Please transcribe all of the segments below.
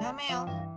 还没有？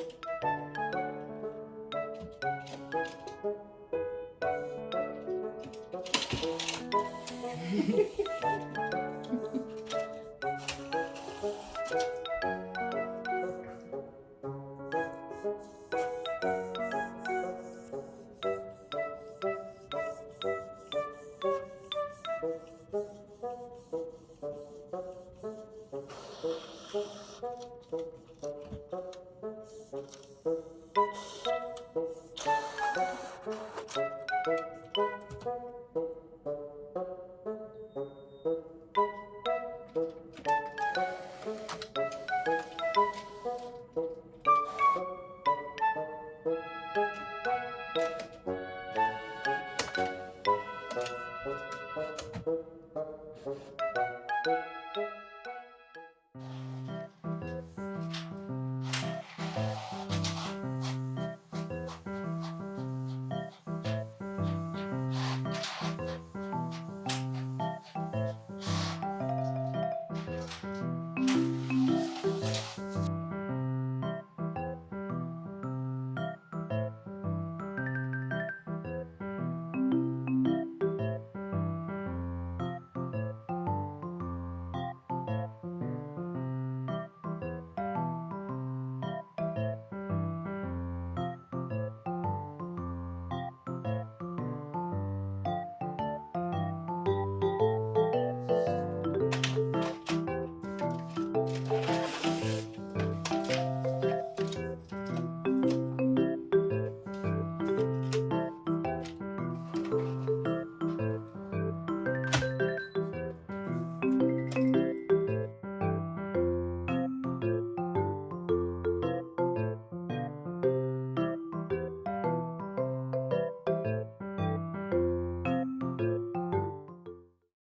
Thank you. 것